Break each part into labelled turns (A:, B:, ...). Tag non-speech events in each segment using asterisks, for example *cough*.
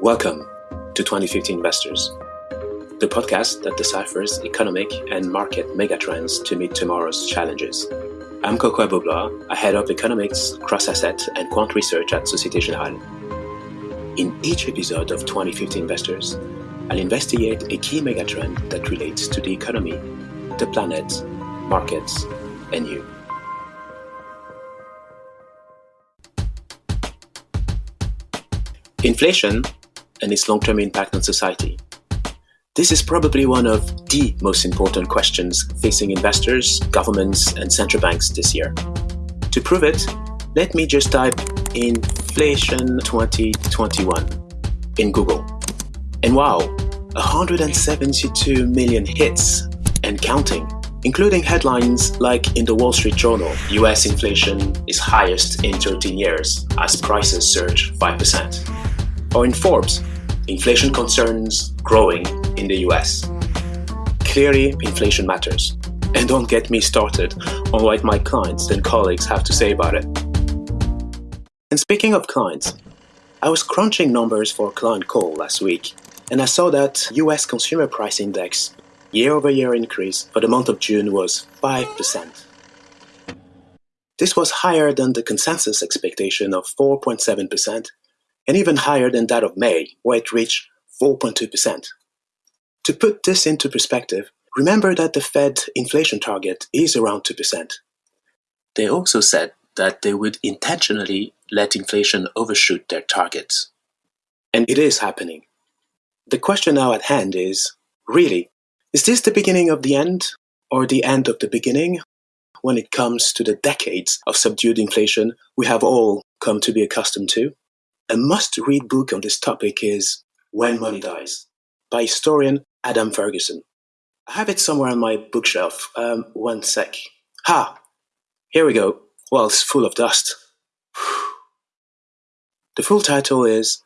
A: Welcome to 2050 Investors, the podcast that deciphers economic and market megatrends to meet tomorrow's challenges. I'm Kokou Agbo-Bloua, I head of economics, cross-asset, and quant research at Societe Generale. In each episode of 2050 Investors, I'll investigate a key megatrend that relates to the economy, the planet, markets, and you. Inflation and its long-term impact on society. This is probably one of the most important questions facing investors, governments, and central banks this year. To prove it, let me just type inflation 2021 in Google. And wow, 172 million hits and counting, including headlines like in the Wall Street Journal, US inflation is highest in 13 years as prices surge 5% or in Forbes, inflation concerns growing in the US. Clearly, inflation matters. And don't get me started on what my clients and colleagues have to say about it. And speaking of clients, I was crunching numbers for a client call last week, and I saw that US Consumer Price Index year-over-year increase for the month of June was 5%. This was higher than the consensus expectation of 4.7% and even higher than that of May, where it reached 4.2%. To put this into perspective, remember that the Fed inflation target is around 2%. They also said that they would intentionally let inflation overshoot their targets. And it is happening. The question now at hand is, really, is this the beginning of the end or the end of the beginning when it comes to the decades of subdued inflation we have all come to be accustomed to? A must-read book on this topic is When Money Dies by historian Adam Ferguson. I have it somewhere on my bookshelf. Um, one sec. Ha! Here we go. Well, it's full of dust. *sighs* The full title is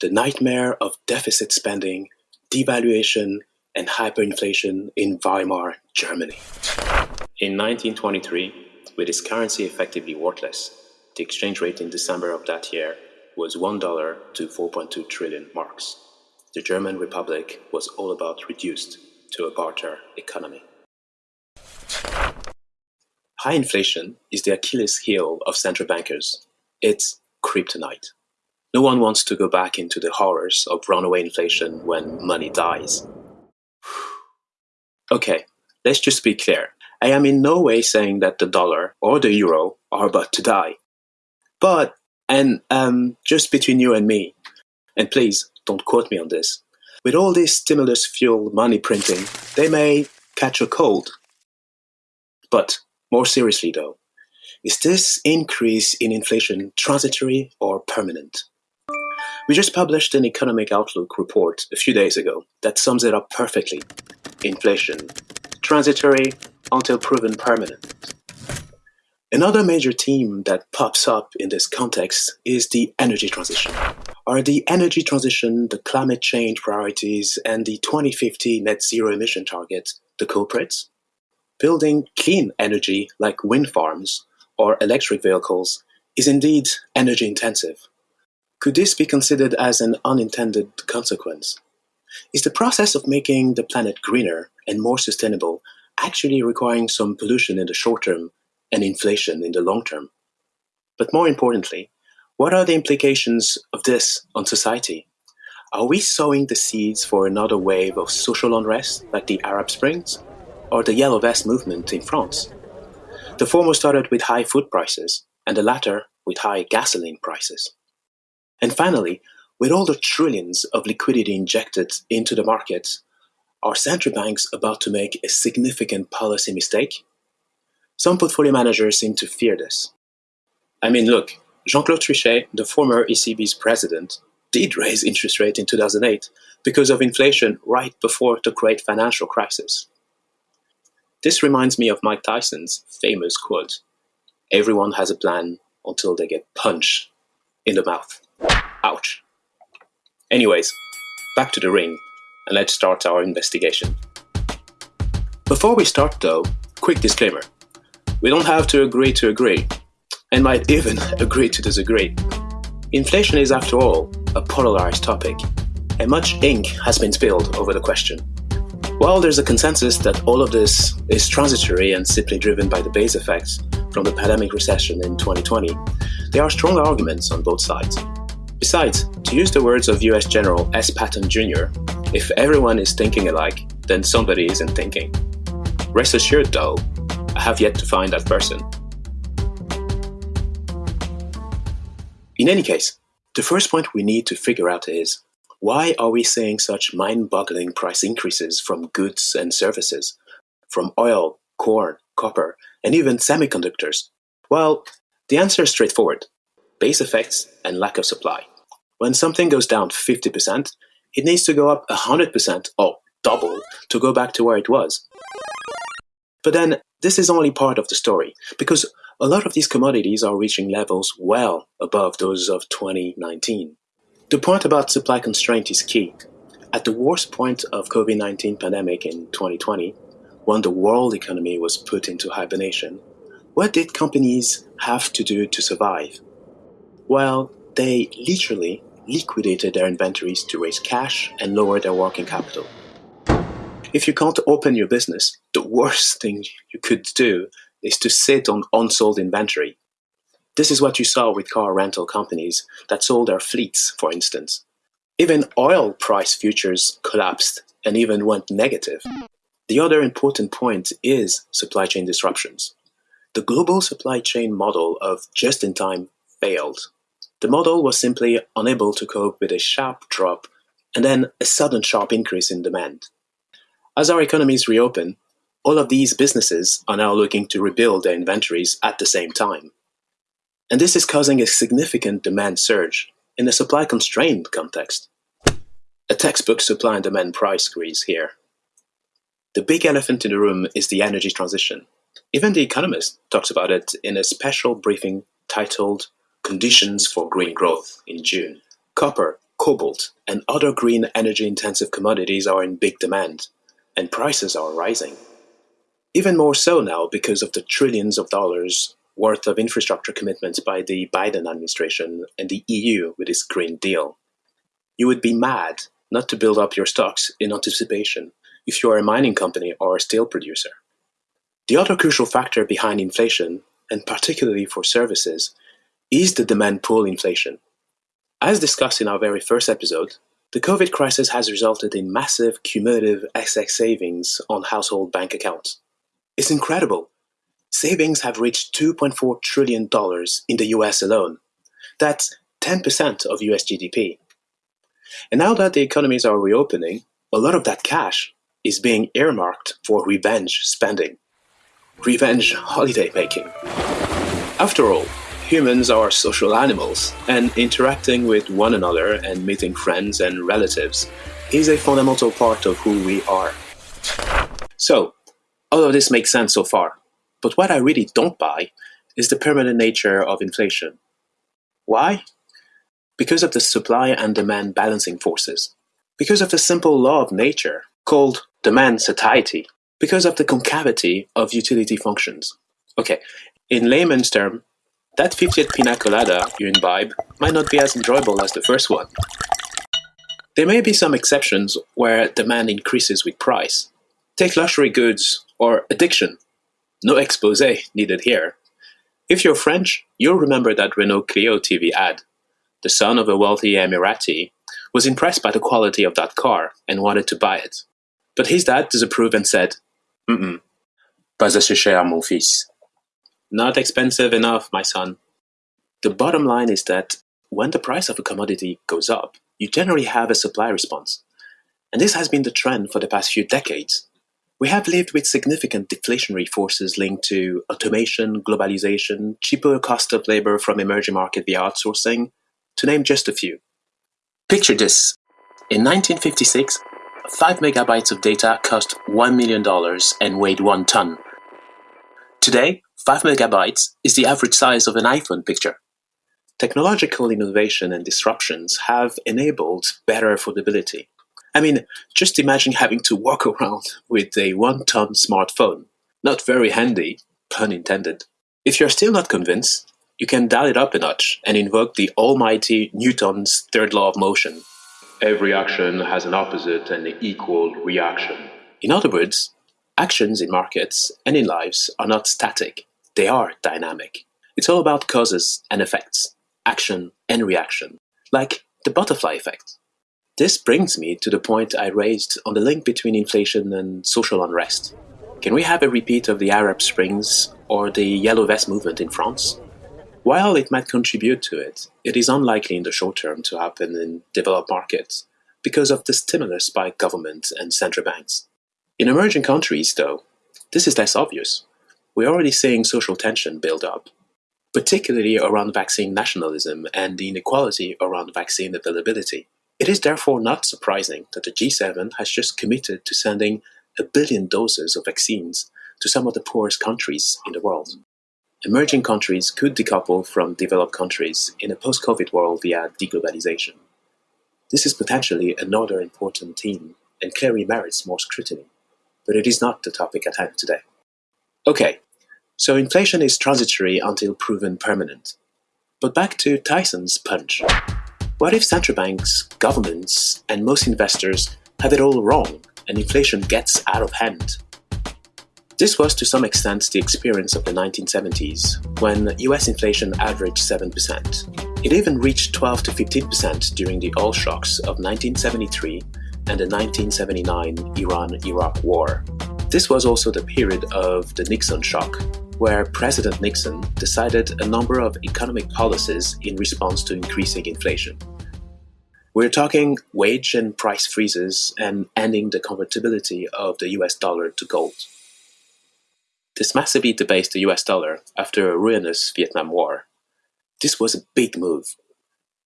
A: The Nightmare of Deficit Spending, Devaluation, and Hyperinflation in Weimar, Germany. In 1923, with its currency effectively worthless, the exchange rate in December of that year was $1 to 4.2 trillion marks. The German Republic was all about reduced to a barter economy. High inflation is the Achilles heel of central bankers. It's kryptonite. No one wants to go back into the horrors of runaway inflation when money dies. *sighs* Okay, let's just be clear. I am in no way saying that the dollar or the euro are about to die. But and um, just between you and me, and please don't quote me on this, with all this stimulus fuel money printing, they may catch a cold. But more seriously though, is this increase in inflation transitory or permanent? We just published an economic outlook report a few days ago that sums it up perfectly. Inflation, transitory until proven permanent. Another major theme that pops up in this context is the energy transition. Are the energy transition, the climate change priorities, and the 2050 net zero emission target the culprits? Building clean energy like wind farms or electric vehicles is indeed energy intensive. Could this be considered as an unintended consequence? Is the process of making the planet greener and more sustainable actually requiring some pollution in the short term and inflation in the long term. But more importantly, what are the implications of this on society? Are we sowing the seeds for another wave of social unrest like the Arab Springs or the Yellow Vest movement in France? The former started with high food prices and the latter with high gasoline prices. And finally, with all the trillions of liquidity injected into the markets, are central banks about to make a significant policy mistake some portfolio managers seem to fear this. I mean, look, Jean-Claude Trichet, the former ECB's president, did raise interest rates in 2008 because of inflation right before the great financial crisis. This reminds me of Mike Tyson's famous quote, everyone has a plan until they get punched in the mouth. Ouch. Anyways, back to the ring, and let's start our investigation. Before we start though, quick disclaimer. We don't have to agree to agree, and might even agree to disagree. Inflation is, after all, a polarized topic, and much ink has been spilled over the question. While there's a consensus that all of this is transitory and simply driven by the base effects from the pandemic recession in 2020, there are strong arguments on both sides. Besides, to use the words of US General S. Patton Jr., if everyone is thinking alike, then somebody isn't thinking. Rest assured, though, I have yet to find that person. In any case, the first point we need to figure out is why are we seeing such mind boggling price increases from goods and services, from oil, corn, copper, and even semiconductors? Well, the answer is straightforward base effects and lack of supply. When something goes down 50%, it needs to go up 100% or double to go back to where it was. But then, this is only part of the story, because a lot of these commodities are reaching levels well above those of 2019. The point about supply constraint is key. At the worst point of COVID-19 pandemic in 2020, when the world economy was put into hibernation, what did companies have to do to survive? Well, they literally liquidated their inventories to raise cash and lower their working capital. If you can't open your business, the worst thing you could do is to sit on unsold inventory. This is what you saw with car rental companies that sold their fleets, for instance. Even oil price futures collapsed and even went negative. The other important point is supply chain disruptions. The global supply chain model of just in time failed. The model was simply unable to cope with a sharp drop and then a sudden sharp increase in demand. As our economies reopen, all of these businesses are now looking to rebuild their inventories at the same time. And this is causing a significant demand surge in a supply constrained context. A textbook supply and demand price squeeze here. The big elephant in the room is the energy transition. Even The Economist talks about it in a special briefing titled Conditions for Green Growth in June. Copper, cobalt, and other green energy intensive commodities are in big demand and prices are rising. Even more so now because of the trillions of dollars worth of infrastructure commitments by the Biden administration and the EU with its Green Deal. You would be mad not to build up your stocks in anticipation if you are a mining company or a steel producer. The other crucial factor behind inflation, and particularly for services, is the demand pull inflation. As discussed in our very first episode, the COVID crisis has resulted in massive cumulative excess savings on household bank accounts. It's incredible. Savings have reached $2.4 trillion in the US alone. That's 10% of US GDP. And now that the economies are reopening, a lot of that cash is being earmarked for revenge spending. Revenge holiday making. After all, Humans are social animals, and interacting with one another and meeting friends and relatives is a fundamental part of who we are. So, all of this makes sense so far, but what I really don't buy is the permanent nature of inflation. Why? Because of the supply and demand balancing forces. Because of the simple law of nature, called demand satiety. Because of the concavity of utility functions. Okay, in layman's term, that 50th pina colada you imbibe might not be as enjoyable as the first one. There may be some exceptions where demand increases with price. Take luxury goods or addiction. No expose needed here. If you're French, you'll remember that Renault Clio TV ad. The son of a wealthy Emirati was impressed by the quality of that car and wanted to buy it. But his dad disapproved and said, Mm-mm, pas assez cher, mon fils. Not expensive enough, my son. The bottom line is that when the price of a commodity goes up, you generally have a supply response. And this has been the trend for the past few decades. We have lived with significant deflationary forces linked to automation, globalization, cheaper cost of labor from emerging market via outsourcing, to name just a few. Picture this. In 1956, 5 megabytes of data cost $1 million and weighed 1 ton. Today, 5 megabytes is the average size of an iPhone picture. Technological innovation and disruptions have enabled better affordability. I mean, just imagine having to walk *laughs* around with a one-ton smartphone. Not very handy, pun intended. If you're still not convinced, you can dial it up a notch and invoke the almighty Newton's third law of motion. Every action has an opposite and equal reaction. In other words, actions in markets and in lives are not static, they are dynamic. It's all about causes and effects, action and reaction, like the butterfly effect. This brings me to the point I raised on the link between inflation and social unrest. Can we have a repeat of the Arab Springs or the Yellow Vest movement in France? While it might contribute to it, it is unlikely in the short term to happen in developed markets because of the stimulus by government and central banks. In emerging countries, though, this is less obvious. We're already seeing social tension build up, particularly around vaccine nationalism and the inequality around vaccine availability. It is therefore not surprising that the G7 has just committed to sending a billion doses of vaccines to some of the poorest countries in the world. Emerging countries could decouple from developed countries in a post-COVID world via deglobalization. This is potentially another important theme and clearly merits more scrutiny, but it is not the topic at hand today. Okay, so inflation is transitory until proven permanent. But back to Tyson's punch. What if central banks, governments, and most investors have it all wrong and inflation gets out of hand? This was to some extent the experience of the 1970s, when US inflation averaged 7%. It even reached 12 to 15% during the oil shocks of 1973 and the 1979 Iran-Iraq War. This was also the period of the Nixon shock, where President Nixon decided a number of economic policies in response to increasing inflation. We're talking wage and price freezes and ending the convertibility of the US dollar to gold. This massively debased the US dollar after a ruinous Vietnam War. This was a big move.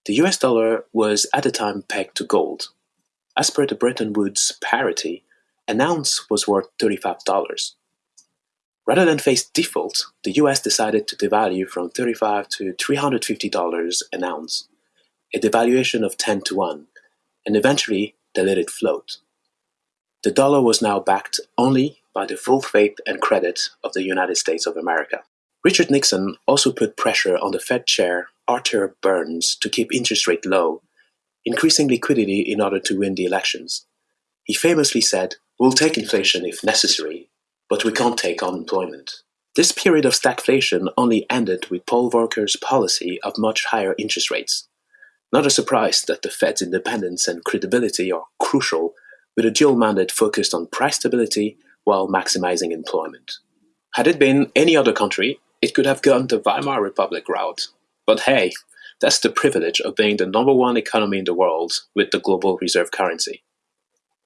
A: The US dollar was at the time pegged to gold. As per the Bretton Woods parity, an ounce was worth $35. Rather than face default, the US decided to devalue from $35 to $350 an ounce, a devaluation of 10 to 1, and eventually they let it float. The dollar was now backed only by the full faith and credit of the United States of America. Richard Nixon also put pressure on the Fed chair Arthur Burns to keep interest rate low, increasing liquidity in order to win the elections. He famously said, We'll take inflation if necessary, but we can't take unemployment. This period of stagflation only ended with Paul Volcker's policy of much higher interest rates. Not a surprise that the Fed's independence and credibility are crucial with a dual mandate focused on price stability while maximizing employment. Had it been any other country, it could have gone the Weimar Republic route. But hey, that's the privilege of being the number one economy in the world with the global reserve currency.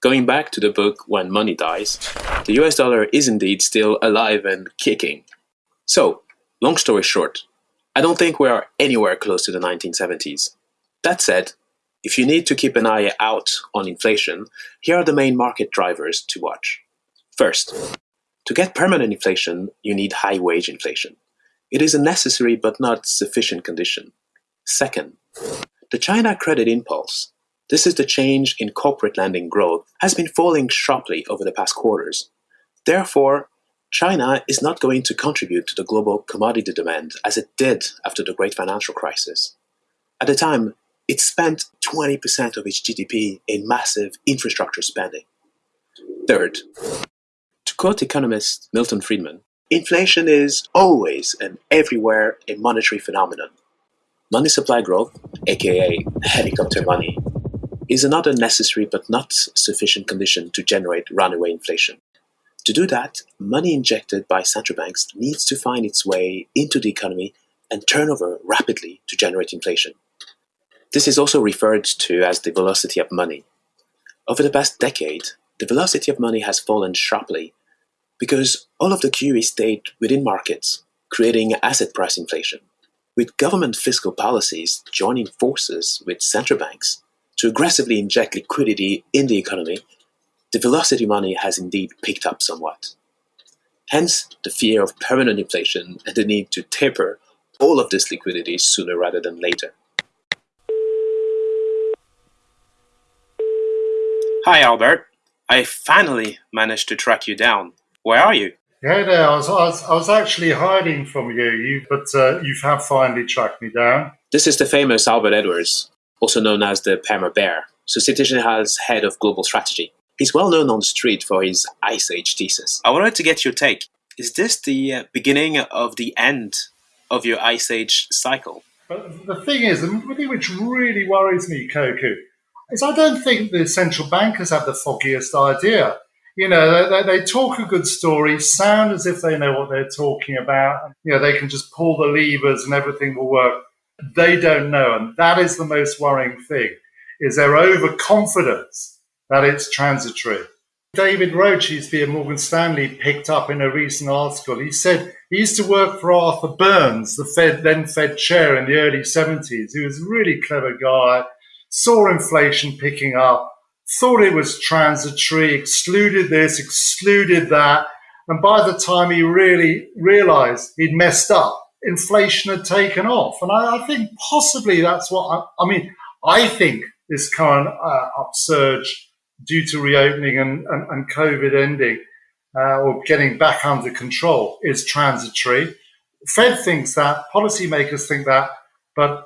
A: Going back to the book When Money Dies, the US dollar is indeed still alive and kicking. So, long story short, I don't think we are anywhere close to the 1970s. That said, if you need to keep an eye out on inflation, here are the main market drivers to watch. First, to get permanent inflation, you need high wage inflation. It is a necessary but not sufficient condition. Second, the China credit impulse, this is the change in corporate lending growth, has been falling sharply over the past quarters. Therefore, China is not going to contribute to the global commodity demand as it did after the great financial crisis. At the time, it spent 20% of its GDP in massive infrastructure spending. Third, to quote economist Milton Friedman, inflation is always and everywhere a monetary phenomenon. Money supply growth, aka helicopter money, is another necessary but not sufficient condition to generate runaway inflation. To do that, money injected by central banks needs to find its way into the economy and turn over rapidly to generate inflation. This is also referred to as the velocity of money. Over the past decade, the velocity of money has fallen sharply because all of the QE stayed within markets, creating asset price inflation, with government fiscal policies joining forces with central banks to aggressively inject liquidity in the economy, the velocity money has indeed picked up somewhat. Hence, the fear of permanent inflation and the need to taper all of this liquidity sooner rather than later. Hi, Albert. I finally managed to track you down. Where are you?
B: Hey there, I was, I was, I was actually hiding from you, you but uh, you have finally tracked me down.
A: This is the famous Albert Edwards, also known as the Perma Bear, So Societe Generale's head of global strategy. He's well known on the street for his Ice Age thesis. I wanted to get your take. Is this the uh, beginning of the end of your Ice Age cycle?
B: But the thing is, the thing which really worries me, Kokou, is I don't think the central bankers have the foggiest idea you know, they, they, talk a good story, sound as if they know what they're talking about. You know, they can just pull the levers and everything will work. They don't know. And that is the most worrying thing, is their overconfidence that it's transitory. David Roche, he's the Morgan Stanley, picked up in a recent article. He said he used to work for Arthur Burns, the Fed, then Fed chair in the early 70s. He was a really clever guy, saw inflation picking up, thought it was transitory, excluded this, excluded that. And by the time he really realized he'd messed up, inflation had taken off. And I, I think possibly that's what I, I, mean. I think this current uh, upsurge due to reopening and, and, and COVID ending uh, or getting back under control is transitory. Fed thinks that, policymakers think that, but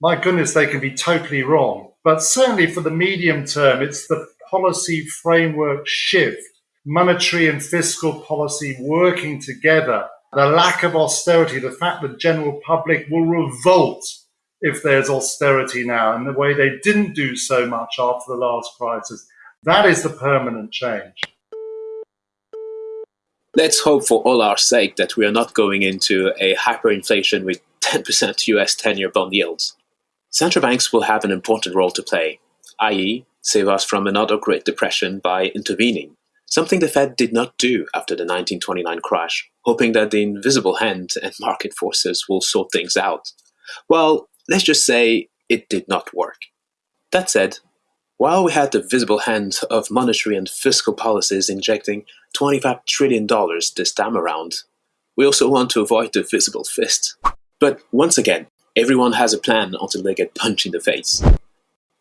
B: my goodness, they can be totally wrong. But certainly for the medium term, it's the policy framework shift, monetary and fiscal policy working together, the lack of austerity, the fact that the general public will revolt if there's austerity now in the way they didn't do so much after the last crisis. That is the permanent change.
A: Let's hope for all our sake that we are not going into a hyperinflation with 10% US 10 year bond yields. Central banks will have an important role to play, i.e., save us from another Great Depression by intervening, something the Fed did not do after the 1929 crash, hoping that the invisible hand and market forces will sort things out. Well, let's just say it did not work. That said, while we had the visible hand of monetary and fiscal policies injecting $25 trillion this time around, we also want to avoid the visible fist. But once again, Everyone has a plan until they get punched in the face.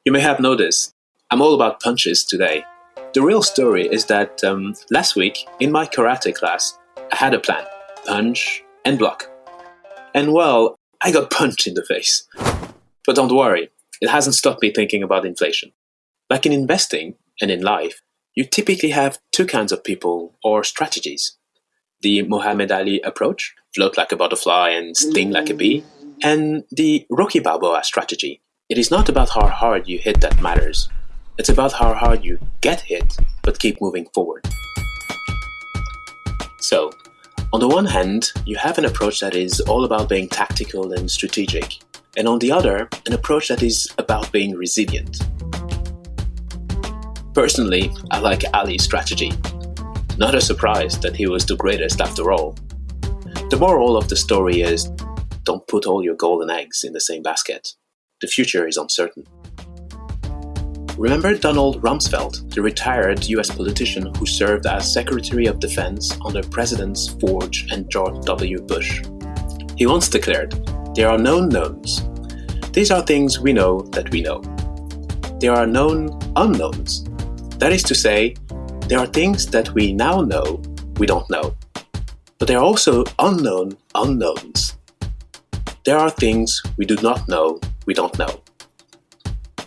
A: You may have noticed, I'm all about punches today. The real story is that um, last week, in my karate class, I had a plan punch and block. And well, I got *laughs* punched in the face. But don't worry, it hasn't stopped me thinking about inflation. Like in investing and in life, you typically have two kinds of people or strategies. The Muhammad Ali approach, float like a butterfly and sting like a bee, and the Rocky Balboa strategy. It is not about how hard you hit that matters. It's about how hard you get hit, but keep moving forward. So, on the one hand, you have an approach that is all about being tactical and strategic, and on the other, an approach that is about being resilient. Personally, I like Ali's strategy. Not a surprise that he was the greatest after all. The moral of the story is don't put all your golden eggs in the same basket. The future is uncertain. Remember Donald Rumsfeld, the retired US politician who served as Secretary of Defense under Presidents Ford and George W. Bush? He once declared, There are known knowns. These are things we know that we know. There are known unknowns. That is to say, there are things that we now know we don't know. But there are also unknown unknowns. There are things we do not know we don't know.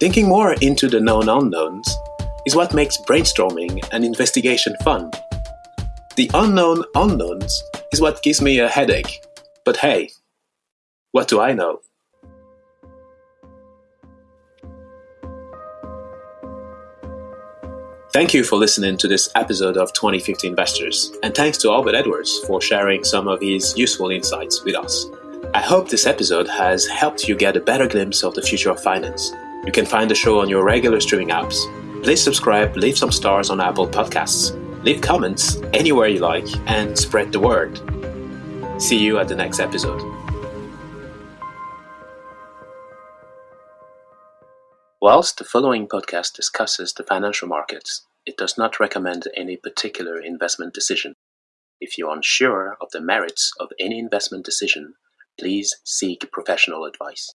A: Thinking more into the known unknowns is what makes brainstorming and investigation fun. The unknown unknowns is what gives me a headache. But hey, what do I know? Thank you for listening to this episode of 2050 Investors, and thanks to Albert Edwards for sharing some of his useful insights with us. I hope this episode has helped you get a better glimpse of the future of finance. You can find the show on your regular streaming apps. Please subscribe, leave some stars on Apple Podcasts, leave comments anywhere you like, and spread the word. See you at the next episode. Whilst the following podcast discusses the financial markets, it does not recommend any particular investment decision. If you're unsure of the merits of any investment decision, Please seek professional advice.